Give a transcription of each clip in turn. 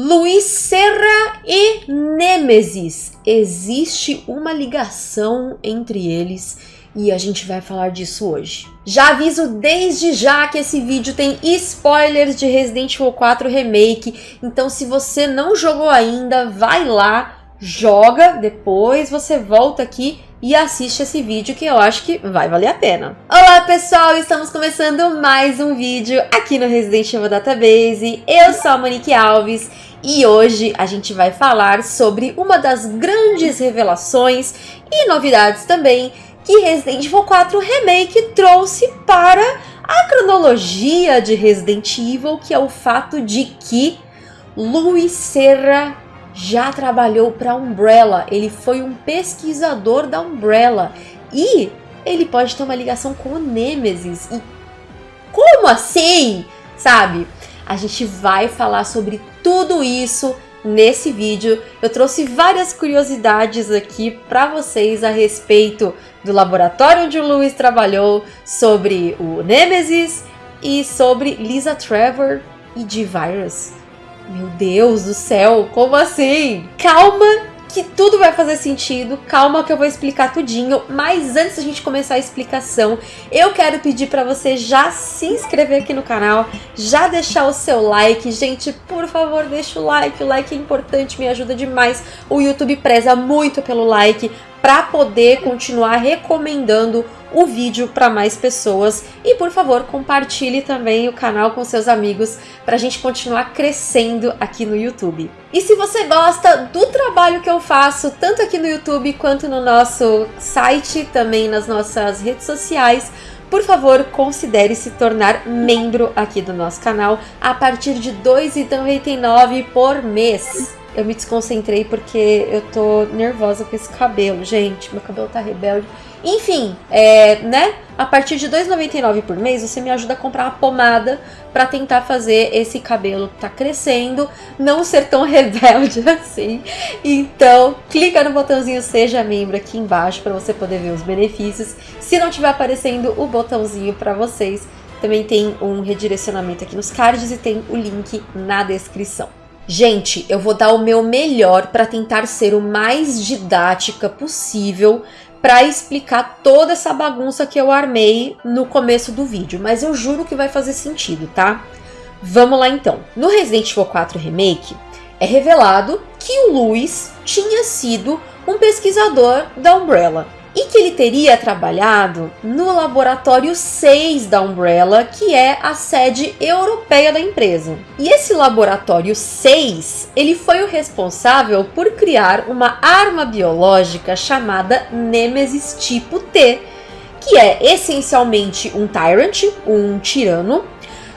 Luiz Serra e Nêmesis. Existe uma ligação entre eles e a gente vai falar disso hoje. Já aviso desde já que esse vídeo tem spoilers de Resident Evil 4 Remake, então se você não jogou ainda, vai lá, joga, depois você volta aqui e assiste esse vídeo que eu acho que vai valer a pena. Olá pessoal, estamos começando mais um vídeo aqui no Resident Evil Database. Eu sou a Monique Alves e hoje a gente vai falar sobre uma das grandes revelações e novidades também que Resident Evil 4 Remake trouxe para a cronologia de Resident Evil, que é o fato de que Luis Serra já trabalhou para a Umbrella, ele foi um pesquisador da Umbrella. E ele pode ter uma ligação com o Nemesis. E como assim? Sabe? A gente vai falar sobre tudo isso nesse vídeo. Eu trouxe várias curiosidades aqui para vocês a respeito do laboratório onde o Lewis trabalhou, sobre o Nemesis e sobre Lisa Trevor e D-Virus. Meu Deus do céu, como assim? Calma que tudo vai fazer sentido, calma que eu vou explicar tudinho, mas antes da gente começar a explicação, eu quero pedir para você já se inscrever aqui no canal, já deixar o seu like, gente, por favor, deixa o like, o like é importante, me ajuda demais, o YouTube preza muito pelo like, para poder continuar recomendando o vídeo para mais pessoas e por favor compartilhe também o canal com seus amigos para a gente continuar crescendo aqui no YouTube. E se você gosta do trabalho que eu faço tanto aqui no YouTube quanto no nosso site, também nas nossas redes sociais, por favor, considere se tornar membro aqui do nosso canal a partir de R$ 2,99 por mês eu me desconcentrei porque eu tô nervosa com esse cabelo, gente. Meu cabelo tá rebelde. Enfim, é, né? A partir de R$2,99 por mês, você me ajuda a comprar uma pomada para tentar fazer esse cabelo que tá crescendo não ser tão rebelde assim. Então, clica no botãozinho Seja Membro aqui embaixo para você poder ver os benefícios. Se não tiver aparecendo o botãozinho para vocês, também tem um redirecionamento aqui nos cards e tem o link na descrição. Gente, eu vou dar o meu melhor para tentar ser o mais didática possível para explicar toda essa bagunça que eu armei no começo do vídeo, mas eu juro que vai fazer sentido, tá? Vamos lá então. No Resident Evil 4 Remake, é revelado que o Luis tinha sido um pesquisador da Umbrella e que ele teria trabalhado no laboratório 6 da Umbrella, que é a sede europeia da empresa. E esse laboratório 6, ele foi o responsável por criar uma arma biológica chamada Nemesis tipo T, que é essencialmente um Tyrant, um tirano,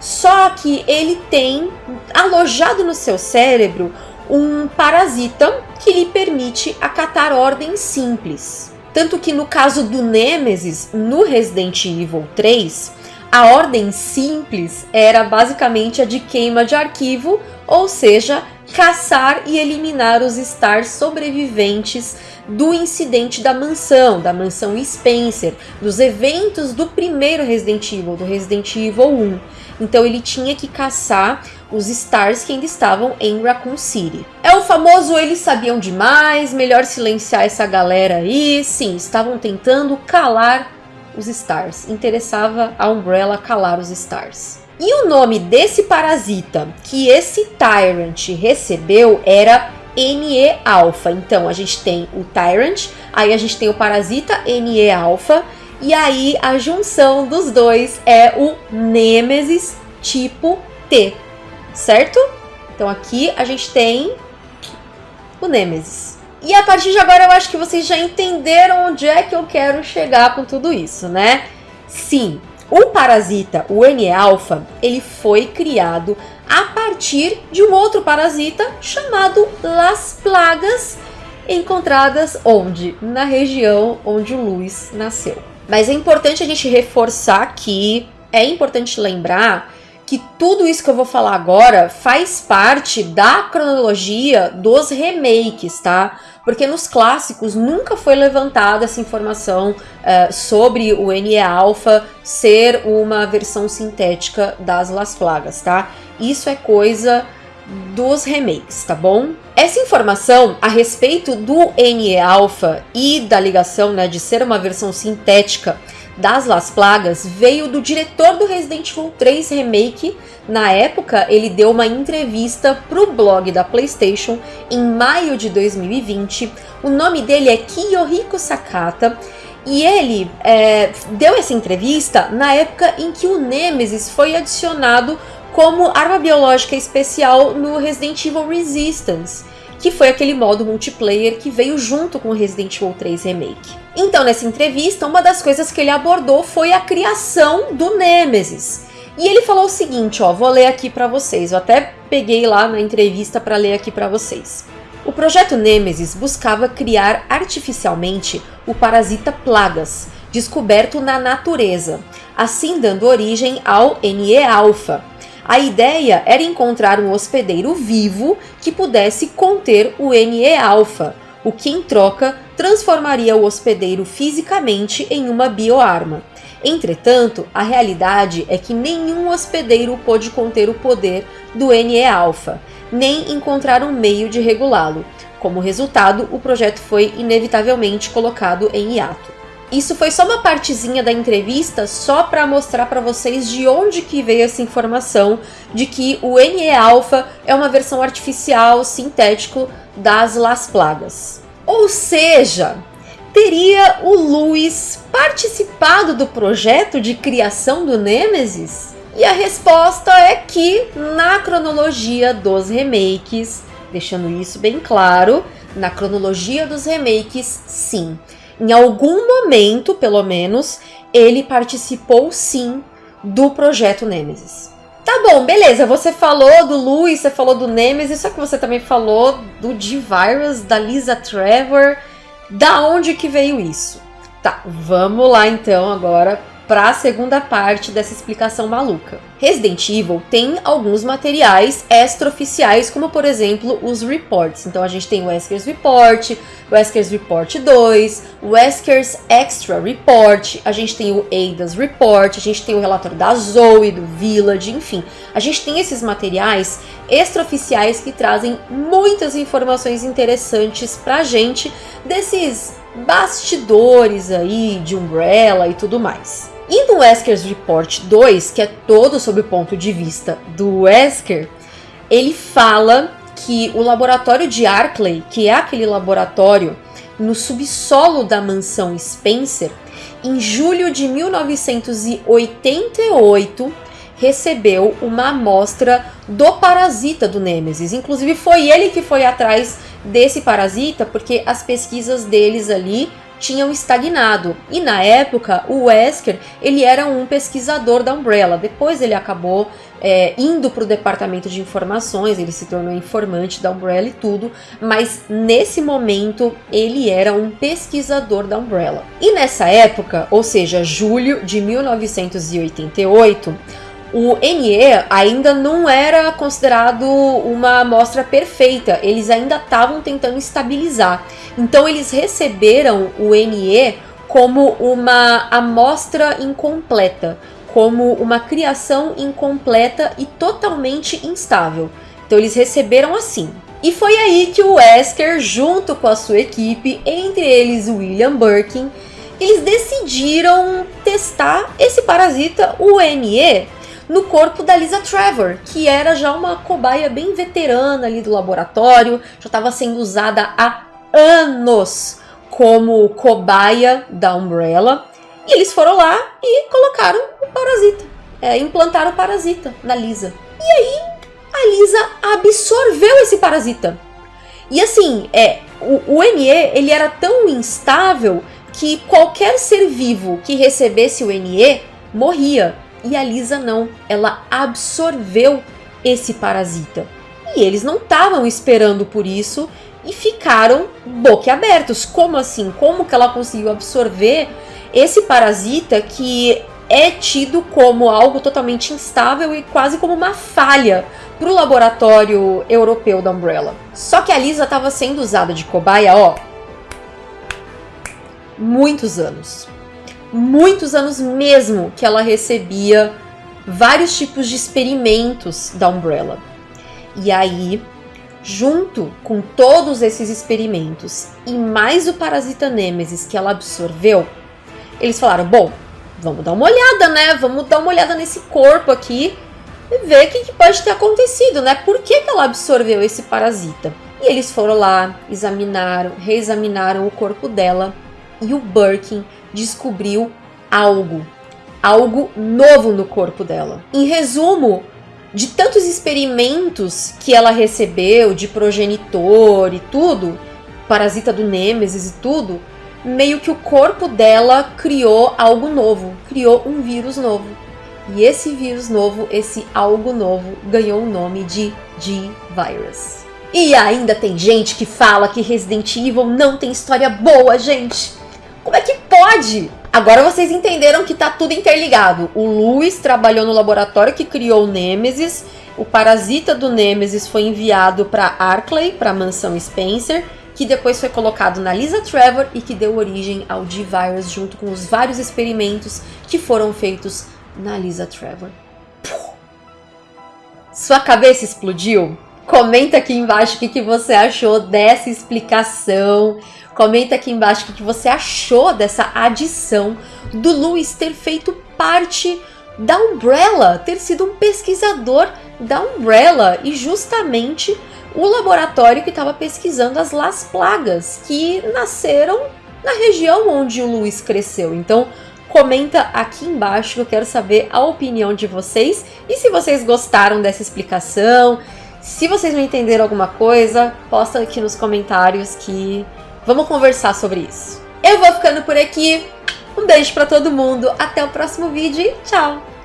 só que ele tem alojado no seu cérebro um parasita que lhe permite acatar ordens simples. Tanto que no caso do Nemesis, no Resident Evil 3, a ordem simples era basicamente a de queima de arquivo, ou seja, caçar e eliminar os stars sobreviventes do incidente da mansão, da mansão Spencer, dos eventos do primeiro Resident Evil, do Resident Evil 1. Então ele tinha que caçar os stars que ainda estavam em Raccoon City. É o famoso eles sabiam demais, melhor silenciar essa galera aí. Sim, estavam tentando calar os stars. Interessava a Umbrella calar os stars. E o nome desse parasita que esse Tyrant recebeu era NE-alpha. Então a gente tem o Tyrant, aí a gente tem o parasita NE-alpha, e aí a junção dos dois é o Nemesis tipo T, certo? Então aqui a gente tem o Nemesis. E a partir de agora eu acho que vocês já entenderam onde é que eu quero chegar com tudo isso, né? Sim, o parasita, o N-alpha, ele foi criado a partir de um outro parasita chamado Las Plagas, encontradas onde? Na região onde o Luiz nasceu. Mas é importante a gente reforçar que é importante lembrar que tudo isso que eu vou falar agora faz parte da cronologia dos remakes, tá? Porque nos clássicos nunca foi levantada essa informação uh, sobre o NE Alpha ser uma versão sintética das Las Plagas, tá? Isso é coisa dos remakes, tá bom? Essa informação a respeito do NE-alpha e da ligação né, de ser uma versão sintética das Las Plagas veio do diretor do Resident Evil 3 Remake. Na época, ele deu uma entrevista para o blog da PlayStation em maio de 2020. O nome dele é Kiyohiko Sakata. E ele é, deu essa entrevista na época em que o Nemesis foi adicionado como arma biológica especial no Resident Evil Resistance que foi aquele modo multiplayer que veio junto com o Resident Evil 3 Remake. Então, nessa entrevista, uma das coisas que ele abordou foi a criação do Nemesis. E ele falou o seguinte, ó, vou ler aqui para vocês. Eu até peguei lá na entrevista para ler aqui para vocês. O projeto Nemesis buscava criar artificialmente o parasita Plagas, descoberto na natureza, assim dando origem ao NE-alpha, a ideia era encontrar um hospedeiro vivo que pudesse conter o NE-alpha, o que em troca transformaria o hospedeiro fisicamente em uma bioarma. Entretanto, a realidade é que nenhum hospedeiro pôde conter o poder do NE-alpha, nem encontrar um meio de regulá-lo. Como resultado, o projeto foi inevitavelmente colocado em hiato. Isso foi só uma partezinha da entrevista, só para mostrar para vocês de onde que veio essa informação de que o NE-alpha é uma versão artificial, sintético das Las Plagas. Ou seja, teria o Luiz participado do projeto de criação do Nemesis? E a resposta é que, na cronologia dos remakes, deixando isso bem claro, na cronologia dos remakes, sim. Em algum momento, pelo menos, ele participou sim do projeto Nemesis. Tá bom, beleza. Você falou do Louis, você falou do Nemesis, só que você também falou do D-Virus, da Lisa Trevor. Da onde que veio isso? Tá, vamos lá então agora para a segunda parte dessa explicação maluca. Resident Evil tem alguns materiais extraoficiais, como por exemplo os reports. Então a gente tem o Wesker's Report, Wesker's Report 2, o Wesker's Extra Report, a gente tem o Ada's Report, a gente tem o relatório da Zoe, do Village, enfim. A gente tem esses materiais extraoficiais que trazem muitas informações interessantes pra gente desses bastidores aí de Umbrella e tudo mais. E no Wesker's Report 2, que é todo sob o ponto de vista do Wesker, ele fala que o laboratório de Arkley, que é aquele laboratório no subsolo da mansão Spencer, em julho de 1988 recebeu uma amostra do parasita do Nemesis. Inclusive foi ele que foi atrás desse parasita, porque as pesquisas deles ali tinham estagnado. E na época, o Wesker ele era um pesquisador da Umbrella. Depois ele acabou é, indo para o departamento de informações, ele se tornou informante da Umbrella e tudo, mas nesse momento ele era um pesquisador da Umbrella. E nessa época, ou seja, julho de 1988, o NE ainda não era considerado uma amostra perfeita, eles ainda estavam tentando estabilizar. Então eles receberam o NE como uma amostra incompleta, como uma criação incompleta e totalmente instável. Então eles receberam assim. E foi aí que o Wesker, junto com a sua equipe, entre eles William Birkin, eles decidiram testar esse parasita, o NE, no corpo da Lisa Trevor, que era já uma cobaia bem veterana ali do laboratório, já estava sendo usada há anos como cobaia da Umbrella. E eles foram lá e colocaram o parasita, é, implantaram o parasita na Lisa. E aí a Lisa absorveu esse parasita. E assim, é, o, o NE ele era tão instável que qualquer ser vivo que recebesse o NE morria. E a Lisa não, ela absorveu esse parasita. E eles não estavam esperando por isso e ficaram boquiabertos. Como assim? Como que ela conseguiu absorver esse parasita que é tido como algo totalmente instável e quase como uma falha para o laboratório europeu da Umbrella. Só que a Lisa estava sendo usada de cobaia, ó, muitos anos muitos anos mesmo que ela recebia vários tipos de experimentos da Umbrella. E aí, junto com todos esses experimentos e mais o parasita Nemesis que ela absorveu, eles falaram: bom, vamos dar uma olhada, né? Vamos dar uma olhada nesse corpo aqui e ver o que, que pode ter acontecido, né? Por que, que ela absorveu esse parasita? E eles foram lá, examinaram, reexaminaram o corpo dela e o Birkin descobriu algo, algo novo no corpo dela. Em resumo, de tantos experimentos que ela recebeu de progenitor e tudo, parasita do Nêmesis e tudo, meio que o corpo dela criou algo novo, criou um vírus novo. E esse vírus novo, esse algo novo, ganhou o nome de G-Virus. E ainda tem gente que fala que Resident Evil não tem história boa, gente. Como é que pode? Agora vocês entenderam que tá tudo interligado. O Lewis trabalhou no laboratório que criou o Nemesis. O parasita do Nemesis foi enviado para Arklay, para a mansão Spencer, que depois foi colocado na Lisa Trevor e que deu origem ao D-Virus junto com os vários experimentos que foram feitos na Lisa Trevor. Sua cabeça explodiu? Comenta aqui embaixo o que, que você achou dessa explicação. Comenta aqui embaixo o que, você achou dessa adição do Lewis ter feito parte da Umbrella, ter sido um pesquisador da Umbrella e justamente o laboratório que estava pesquisando as Las Plagas, que nasceram na região onde o Luiz cresceu. Então, comenta aqui embaixo que eu quero saber a opinião de vocês e se vocês gostaram dessa explicação, se vocês não entenderam alguma coisa, posta aqui nos comentários que vamos conversar sobre isso. Eu vou ficando por aqui. Um beijo para todo mundo, até o próximo vídeo e tchau!